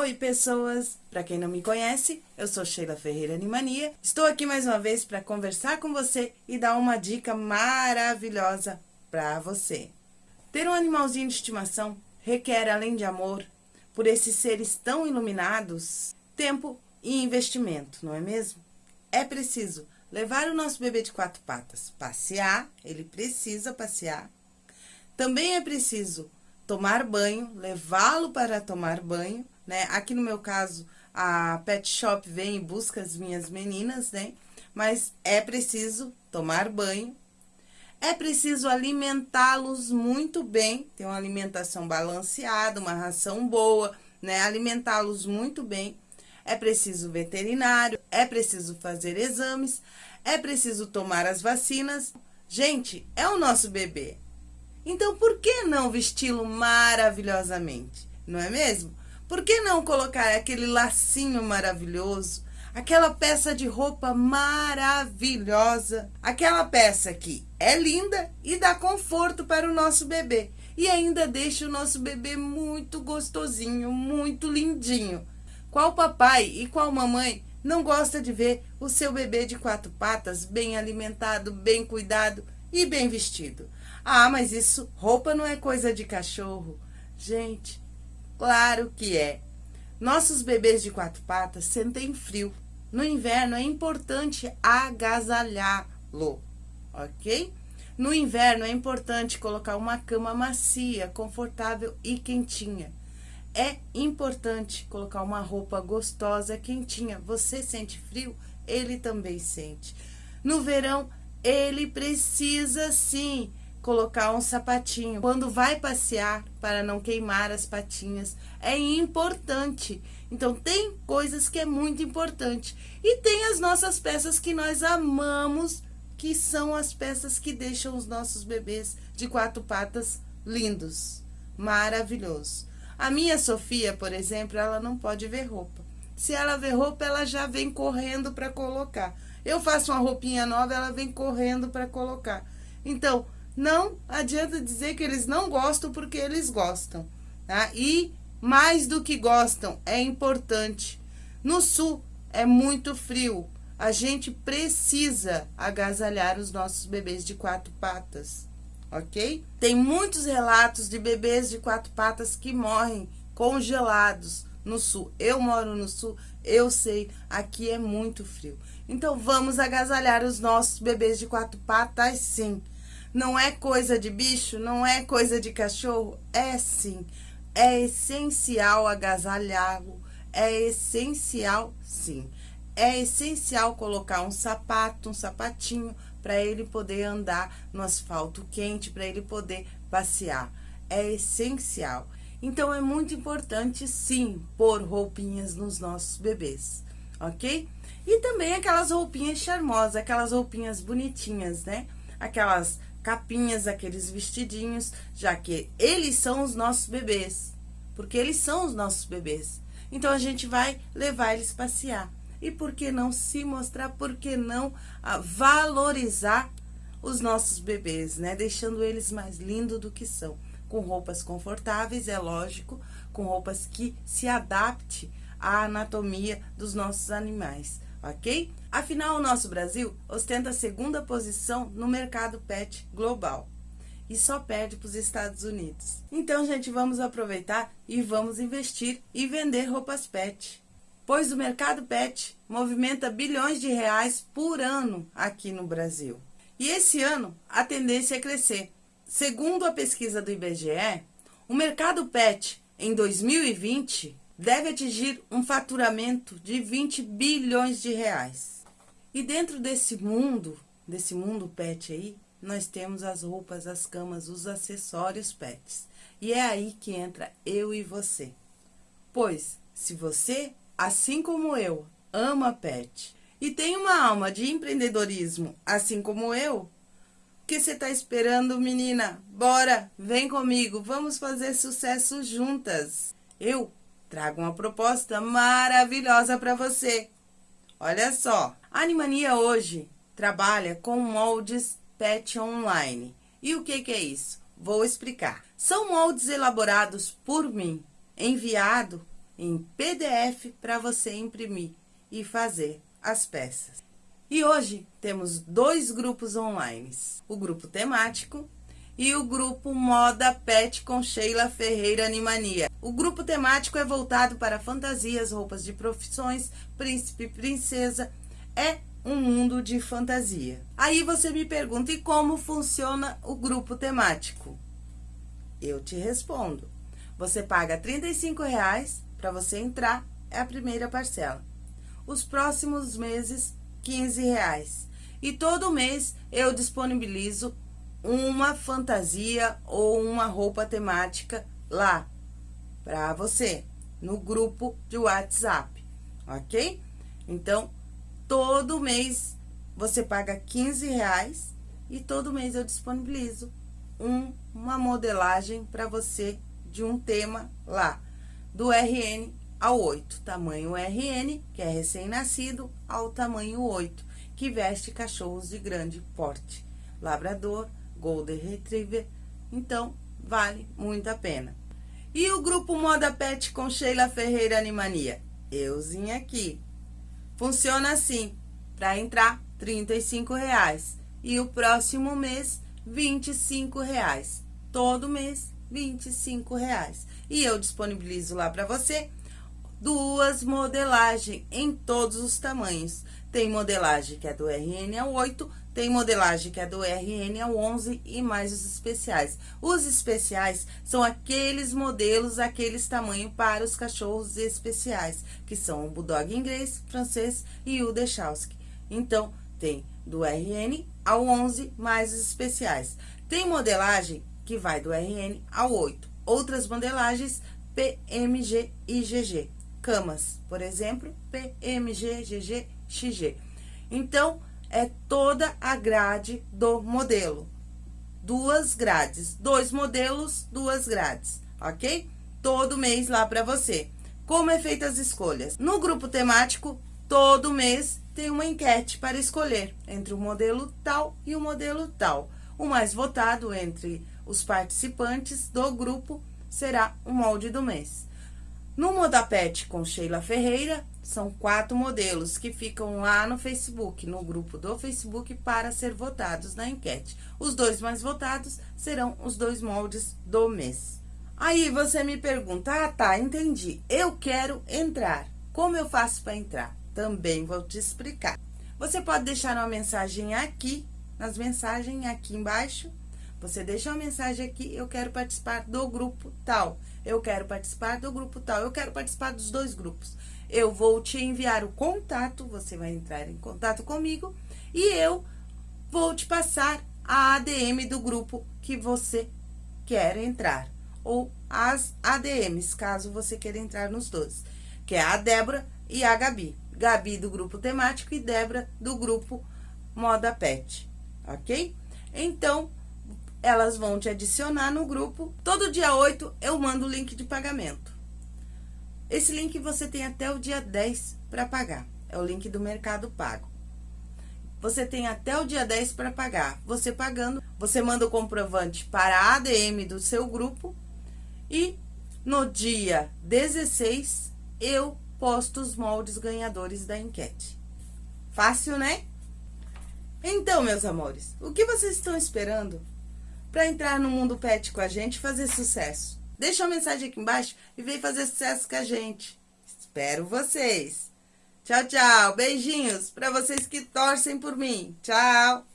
Oi, pessoas! Para quem não me conhece, eu sou Sheila Ferreira Animania. Estou aqui mais uma vez para conversar com você e dar uma dica maravilhosa para você. Ter um animalzinho de estimação requer, além de amor, por esses seres tão iluminados, tempo e investimento, não é mesmo? É preciso levar o nosso bebê de quatro patas passear, ele precisa passear. Também é preciso tomar banho, levá-lo para tomar banho, né? Aqui no meu caso, a pet shop vem e busca as minhas meninas, né? Mas é preciso tomar banho, é preciso alimentá-los muito bem, ter uma alimentação balanceada, uma ração boa, né? Alimentá-los muito bem. É preciso veterinário, é preciso fazer exames, é preciso tomar as vacinas. Gente, é o nosso bebê. Então, por que não vesti-lo maravilhosamente? Não é mesmo? Por que não colocar aquele lacinho maravilhoso, aquela peça de roupa maravilhosa, aquela peça que é linda e dá conforto para o nosso bebê e ainda deixa o nosso bebê muito gostosinho, muito lindinho. Qual papai e qual mamãe não gosta de ver o seu bebê de quatro patas bem alimentado, bem cuidado e bem vestido? Ah, mas isso, roupa não é coisa de cachorro. Gente, Claro que é. Nossos bebês de quatro patas sentem frio. No inverno é importante agasalhá-lo, ok? No inverno é importante colocar uma cama macia, confortável e quentinha. É importante colocar uma roupa gostosa, quentinha. Você sente frio? Ele também sente. No verão, ele precisa sim colocar um sapatinho. Quando vai passear, para não queimar as patinhas, é importante. Então, tem coisas que é muito importante. E tem as nossas peças que nós amamos, que são as peças que deixam os nossos bebês de quatro patas lindos, maravilhoso. A minha Sofia, por exemplo, ela não pode ver roupa. Se ela vê roupa, ela já vem correndo para colocar. Eu faço uma roupinha nova, ela vem correndo para colocar. Então, não adianta dizer que eles não gostam porque eles gostam, tá? E mais do que gostam, é importante. No sul é muito frio. A gente precisa agasalhar os nossos bebês de quatro patas, ok? Tem muitos relatos de bebês de quatro patas que morrem congelados no sul. Eu moro no sul, eu sei, aqui é muito frio. Então, vamos agasalhar os nossos bebês de quatro patas, sim. Não é coisa de bicho, não é coisa de cachorro, é sim. É essencial agasalhá-lo, é essencial, sim. É essencial colocar um sapato, um sapatinho, para ele poder andar no asfalto quente, para ele poder passear. É essencial. Então, é muito importante, sim, pôr roupinhas nos nossos bebês, ok? E também aquelas roupinhas charmosas, aquelas roupinhas bonitinhas, né? Aquelas capinhas, aqueles vestidinhos, já que eles são os nossos bebês, porque eles são os nossos bebês. Então, a gente vai levar eles passear. E por que não se mostrar, por que não ah, valorizar os nossos bebês, né? Deixando eles mais lindos do que são. Com roupas confortáveis, é lógico, com roupas que se adapte à anatomia dos nossos animais ok? Afinal, o nosso Brasil ostenta a segunda posição no mercado pet global e só perde para os Estados Unidos. Então, gente, vamos aproveitar e vamos investir e vender roupas pet. Pois o mercado pet movimenta bilhões de reais por ano aqui no Brasil. E esse ano, a tendência é crescer. Segundo a pesquisa do IBGE, o mercado pet em 2020 deve atingir um faturamento de 20 bilhões de reais. E dentro desse mundo, desse mundo pet aí, nós temos as roupas, as camas, os acessórios pets. E é aí que entra eu e você. Pois, se você, assim como eu, ama pet e tem uma alma de empreendedorismo, assim como eu, o que você está esperando, menina? Bora, vem comigo, vamos fazer sucesso juntas. Eu trago uma proposta maravilhosa para você. Olha só, a Animania hoje trabalha com moldes PET online. E o que, que é isso? Vou explicar. São moldes elaborados por mim, enviado em PDF para você imprimir e fazer as peças. E hoje temos dois grupos online, o grupo temático e o grupo Moda Pet com Sheila Ferreira Animania. O grupo temático é voltado para fantasias, roupas de profissões, príncipe e princesa, é um mundo de fantasia. Aí você me pergunta, e como funciona o grupo temático? Eu te respondo. Você paga R$ 35,00 para você entrar, é a primeira parcela. Os próximos meses, R$ 15,00. E todo mês eu disponibilizo uma fantasia ou uma roupa temática lá para você, no grupo de WhatsApp, ok? Então, todo mês você paga 15 reais e todo mês eu disponibilizo um, uma modelagem para você de um tema lá, do RN ao 8, tamanho RN, que é recém-nascido, ao tamanho 8, que veste cachorros de grande porte, labrador, Golden Retriever, então vale muito a pena. E o grupo Moda Pet com Sheila Ferreira Animania? Euzinha aqui. Funciona assim, para entrar R$ reais e o próximo mês R$ reais. Todo mês R$ reais. E eu disponibilizo lá para você duas modelagens em todos os tamanhos. Tem modelagem que é do RN ao 8, tem modelagem que é do RN ao 11 e mais os especiais. Os especiais são aqueles modelos, aqueles tamanhos para os cachorros especiais, que são o Bulldog inglês, francês e o Dechalski. Então, tem do RN ao 11 mais os especiais. Tem modelagem que vai do RN ao 8. Outras modelagens PMG e GG. Camas, por exemplo, PMG, GG, XG. Então, é toda a grade do modelo. Duas grades, dois modelos, duas grades, ok? Todo mês lá para você. Como é feita as escolhas? No grupo temático, todo mês tem uma enquete para escolher entre o modelo tal e o modelo tal. O mais votado entre os participantes do grupo será o molde do mês. No Modapet com Sheila Ferreira, são quatro modelos que ficam lá no Facebook, no grupo do Facebook, para ser votados na enquete. Os dois mais votados serão os dois moldes do mês. Aí você me pergunta, ah tá, entendi, eu quero entrar. Como eu faço para entrar? Também vou te explicar. Você pode deixar uma mensagem aqui, nas mensagens aqui embaixo, você deixa uma mensagem aqui, eu quero participar do grupo tal. Eu quero participar do grupo tal. Eu quero participar dos dois grupos. Eu vou te enviar o contato, você vai entrar em contato comigo e eu vou te passar a ADM do grupo que você quer entrar. Ou as ADMs, caso você queira entrar nos dois. Que é a Débora e a Gabi. Gabi do grupo temático e Débora do grupo Moda Pet, ok? Então, elas vão te adicionar no grupo. Todo dia 8 eu mando o link de pagamento. Esse link você tem até o dia 10 para pagar. É o link do Mercado Pago. Você tem até o dia 10 para pagar. Você pagando, você manda o comprovante para a ADM do seu grupo e no dia 16 eu posto os moldes ganhadores da enquete. Fácil, né? Então, meus amores, o que vocês estão esperando para entrar no mundo pet com a gente e fazer sucesso. Deixa uma mensagem aqui embaixo e vem fazer sucesso com a gente. Espero vocês. Tchau, tchau. Beijinhos para vocês que torcem por mim. Tchau.